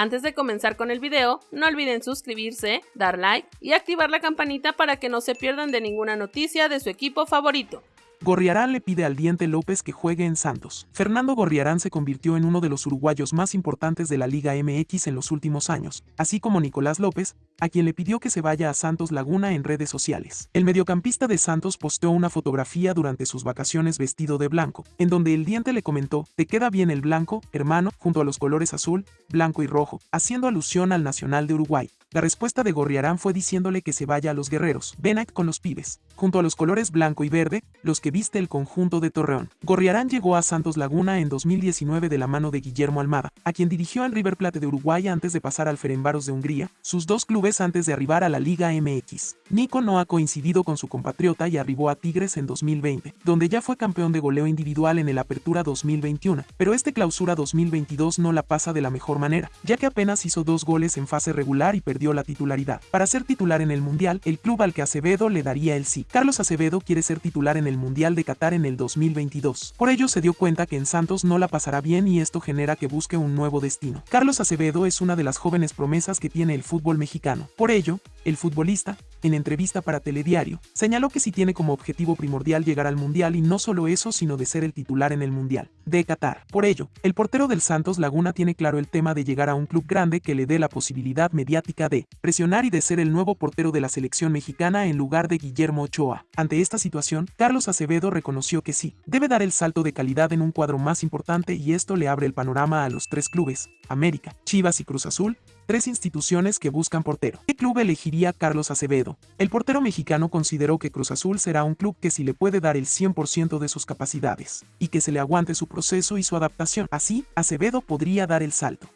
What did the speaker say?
Antes de comenzar con el video, no olviden suscribirse, dar like y activar la campanita para que no se pierdan de ninguna noticia de su equipo favorito. Gorriarán le pide al Diente López que juegue en Santos. Fernando Gorriarán se convirtió en uno de los uruguayos más importantes de la Liga MX en los últimos años, así como Nicolás López, a quien le pidió que se vaya a Santos Laguna en redes sociales. El mediocampista de Santos posteó una fotografía durante sus vacaciones vestido de blanco, en donde el Diente le comentó, te queda bien el blanco, hermano, junto a los colores azul, blanco y rojo, haciendo alusión al Nacional de Uruguay. La respuesta de Gorriarán fue diciéndole que se vaya a los guerreros, ven con los pibes, junto a los colores blanco y verde, los que viste el conjunto de Torreón. Gorriarán llegó a Santos Laguna en 2019 de la mano de Guillermo Almada, a quien dirigió en River Plate de Uruguay antes de pasar al Ferenbaros de Hungría, sus dos clubes antes de arribar a la Liga MX. Nico no ha coincidido con su compatriota y arribó a Tigres en 2020, donde ya fue campeón de goleo individual en el Apertura 2021, pero este clausura 2022 no la pasa de la mejor manera, ya que apenas hizo dos goles en fase regular y perdió dio la titularidad. Para ser titular en el Mundial, el club al que Acevedo le daría el sí. Carlos Acevedo quiere ser titular en el Mundial de Qatar en el 2022. Por ello se dio cuenta que en Santos no la pasará bien y esto genera que busque un nuevo destino. Carlos Acevedo es una de las jóvenes promesas que tiene el fútbol mexicano. Por ello, el futbolista, en entrevista para Telediario, señaló que si tiene como objetivo primordial llegar al Mundial y no solo eso, sino de ser el titular en el Mundial de Qatar. Por ello, el portero del Santos Laguna tiene claro el tema de llegar a un club grande que le dé la posibilidad mediática de presionar y de ser el nuevo portero de la selección mexicana en lugar de Guillermo Ochoa. Ante esta situación, Carlos Acevedo reconoció que sí, debe dar el salto de calidad en un cuadro más importante y esto le abre el panorama a los tres clubes, América, Chivas y Cruz Azul, tres instituciones que buscan portero. ¿Qué club elegiría Carlos Acevedo? El portero mexicano consideró que Cruz Azul será un club que si le puede dar el 100% de sus capacidades, y que se le aguante su proceso y su adaptación. Así, Acevedo podría dar el salto.